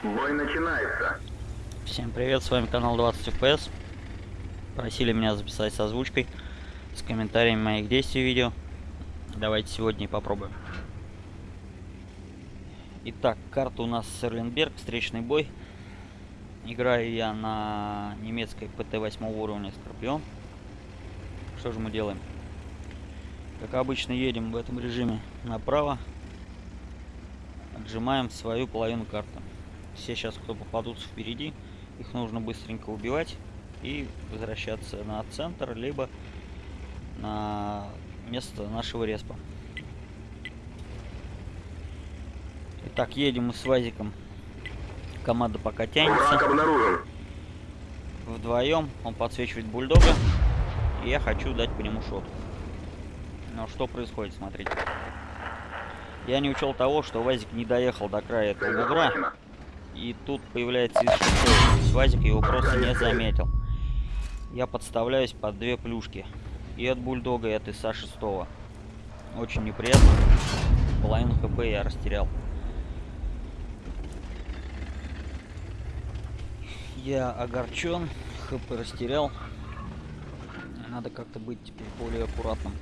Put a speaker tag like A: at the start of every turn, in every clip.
A: Бой начинается.
B: Всем привет, с вами канал 20 FPS. Просили меня записать с озвучкой, с комментариями моих действий видео. Давайте сегодня и попробуем. Итак, карта у нас Серлинберг, встречный бой. Играю я на немецкой ПТ 8 уровня Скорпион. Что же мы делаем? Как обычно едем в этом режиме направо. Отжимаем свою половину карты. Все сейчас, кто попадутся впереди, их нужно быстренько убивать и возвращаться на центр, либо на место нашего респа. Итак, едем мы с Вазиком. Команда пока тянется. Вдвоем он подсвечивает бульдога. И я хочу дать по нему шот. Но что происходит, смотрите. Я не учел того, что Вазик не доехал до края этого бугра. И тут появляется из Вазик его просто не заметил. Я подставляюсь под две плюшки. И от бульдога, и от ИСа 6. Очень неприятно. Половину хп я растерял. Я огорчен, хп растерял. Надо как-то быть теперь более аккуратным.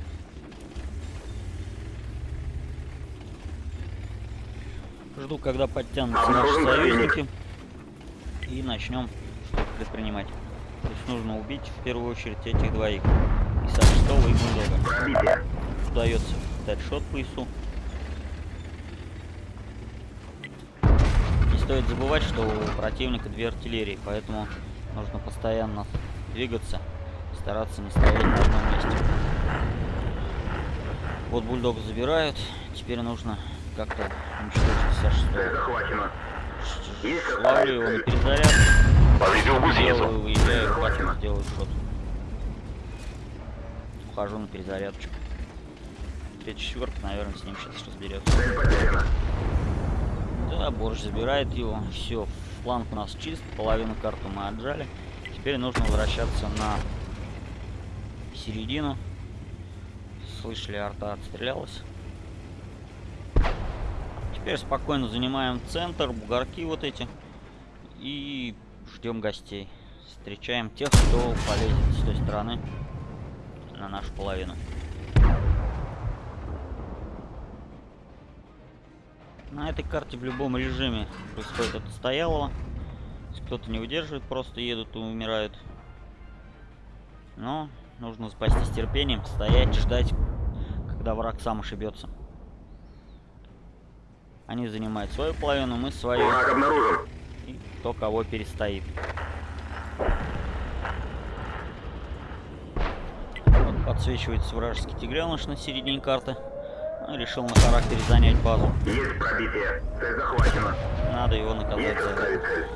B: Жду, когда подтянутся наши союзники. И начнем что-то предпринимать. То есть нужно убить в первую очередь этих двоих. И Саштова, и Бульдога. Удается дать шот по ИСу. Не стоит забывать, что у противника две артиллерии, поэтому нужно постоянно двигаться, стараться не стоять на одном месте. Вот бульдог забирают, теперь нужно как-то уничтожить Саша.
A: Захвачено.
B: Ловлю его на перезаряд.
C: Повредил гусеницу.
B: Выезжаю, хватит, делаю шот. Ухожу на перезарядочку. Третья четверка, наверное, с ним сейчас разберется. Да, борщ забирает его. Все, фланг у нас чист, половину карту мы отжали. Теперь нужно возвращаться на середину. Слышали, арта отстрелялась. Теперь спокойно занимаем центр, бугорки вот эти. И ждем гостей. Встречаем тех, кто полезет с той стороны на нашу половину. На этой карте в любом режиме происходит это стояло. Кто-то не выдерживает, просто едут и умирают. Но нужно спастись терпением, стоять, ждать, когда враг сам ошибется. Они занимают свою половину, мы свою.
A: Враг обнаружен.
B: И кто кого перестоит. Вот подсвечивается вражеский тигреныш на середине карты. Ну, решил на характере занять базу.
A: Есть пробитие. Цель захвачена.
B: Надо его наказать
A: Есть
B: за это.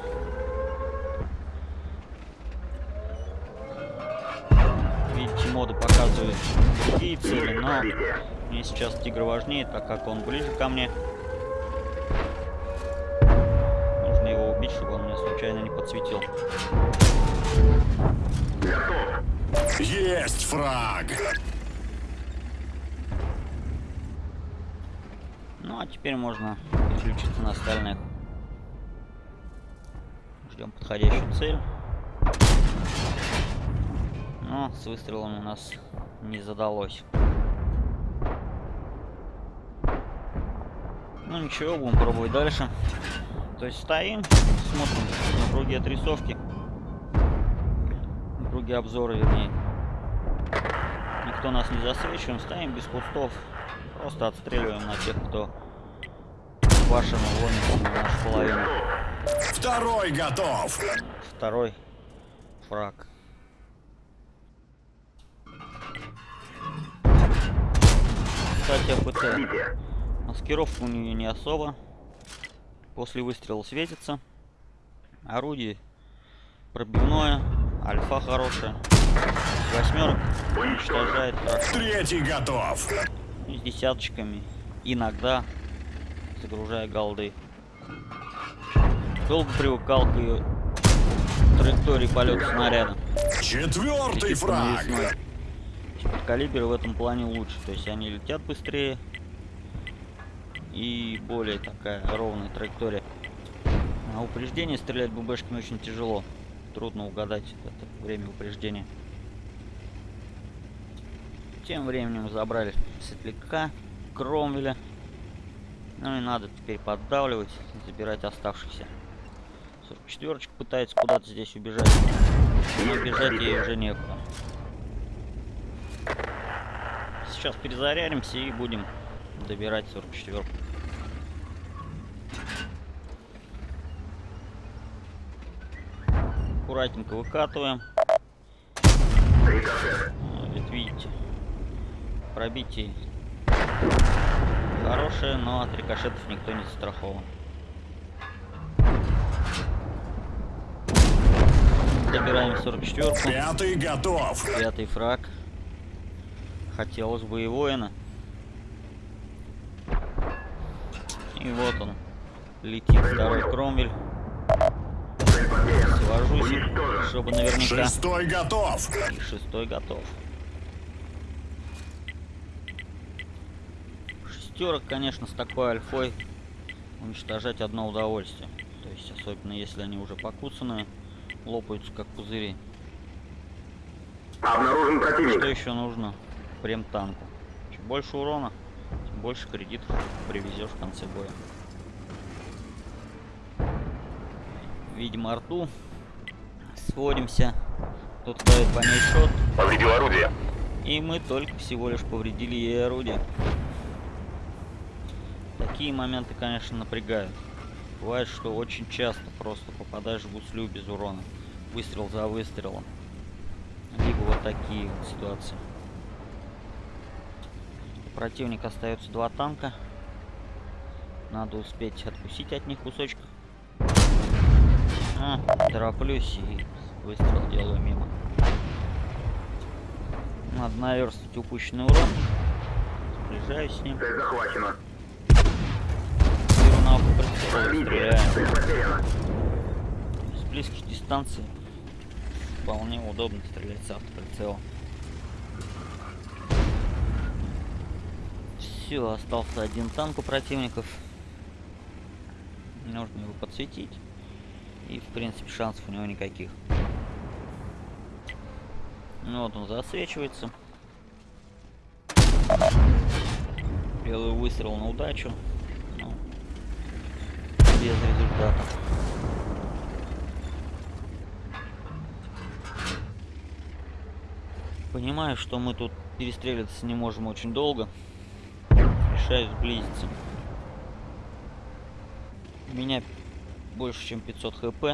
B: Видите, моды показывают другие цели, но мне сейчас тигр важнее, так как он ближе ко мне. Убить, чтобы он меня случайно не подсветил.
A: Готов.
C: Есть фраг!
B: Ну а теперь можно переключиться на остальных. Ждем подходящую цель. Но с выстрелом у нас не задалось. Ну ничего, будем пробовать дальше. То есть стоим, смотрим на круги отрисовки. На круги обзора, вернее. Никто нас не засвечиваем, стоим без кустов. Просто отстреливаем на тех, кто вашему ломится на нашу половину.
C: Второй готов!
B: Второй фраг. Кстати, АПТ. Маскировка у нее не особо. После выстрела светится. Орудие пробивное. Альфа хорошая. Восьмерок уничтожает хорошо.
C: Третий готов!
B: И с десяточками. Иногда загружая голды. Долго привыкал к ее траектории полета снаряда.
C: Четвертый фраг!
B: Калибры в этом плане лучше. То есть они летят быстрее. И более такая ровная траектория. На упреждение стрелять ББшками очень тяжело. Трудно угадать это время упреждения. Тем временем забрали Светляка, Кромвеля. Ну и надо теперь поддавливать, забирать оставшихся. 44 пытается куда-то здесь убежать. Но бежать ей уже некуда. Сейчас перезарядимся и будем добирать 44 Аккуратненько выкатываем. Ведь видите, пробитие хорошее, но от рикошетов никто не застрахован. Добираем 44
C: Пятый готов.
B: Пятый фраг. Хотелось бы и воина. И вот он. Летит второй кромвель.
A: Уничтожен.
B: чтобы наверняка.
C: Шестой готов.
B: Шестой готов. Шестерок, конечно, с такой альфой уничтожать одно удовольствие. То есть, особенно если они уже покуцанные, лопаются как пузыри.
A: Обнаружен
B: Что
A: противник.
B: еще нужно прем танку? Чем больше урона, тем больше кредитов привезешь в конце боя. Видим арту. Сводимся. Тут дает по ней шот.
A: Повредил орудие.
B: И мы только всего лишь повредили ей орудие. Такие моменты, конечно, напрягают. Бывает, что очень часто просто попадаешь в гуслю без урона. Выстрел за выстрелом. Либо вот такие вот ситуации. У противника остается два танка. Надо успеть откусить от них кусочек. А, тороплюсь и выстрел делаю мимо. Надо наверстать упущенный урон. Сближаюсь с ним.
A: Цель захвачена.
B: Беру на око. С близких дистанций вполне удобно стрелять с автоприцела. Все, остался один танк у противников. Нужно его подсветить. И, в принципе, шансов у него никаких. Ну вот он засвечивается. Делаю выстрел на удачу. Ну, без результата. Понимаю, что мы тут перестреливаться не можем очень долго. Решаю сблизиться. Меня больше, чем 500 хп.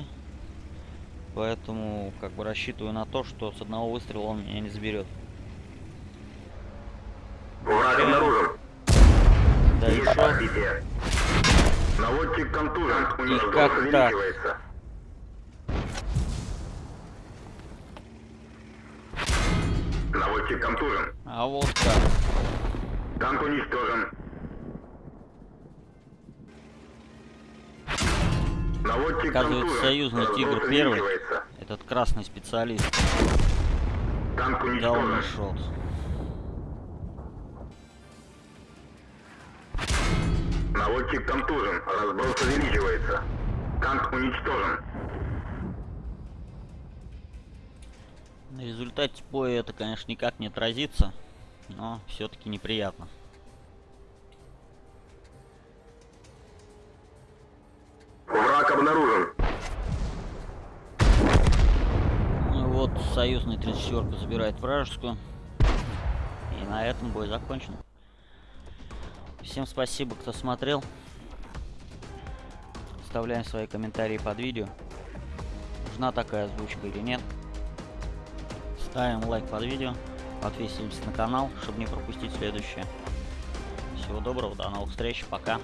B: Поэтому, как бы, рассчитываю на то, что с одного выстрела он меня не заберет. Да и шо?
A: Наводчик контужен.
B: И как так?
A: Наводчик контужен.
B: А вот так.
A: Танк уничтожен.
B: Оказывается, союзный «Тигр» первый. Этот красный специалист
A: Танк уничтожен.
B: шот.
A: Наводчик контужен. Разброс увеличивается. Танк уничтожен.
B: На результате боя это, конечно, никак не отразится, но все-таки неприятно.
A: Обнаружен.
B: Ну вот союзный 34 забирает вражескую. И на этом бой закончен. Всем спасибо, кто смотрел. Оставляем свои комментарии под видео. Нужна такая озвучка или нет. Ставим лайк под видео. Подписываемся на канал, чтобы не пропустить следующее. Всего доброго, до новых встреч, пока.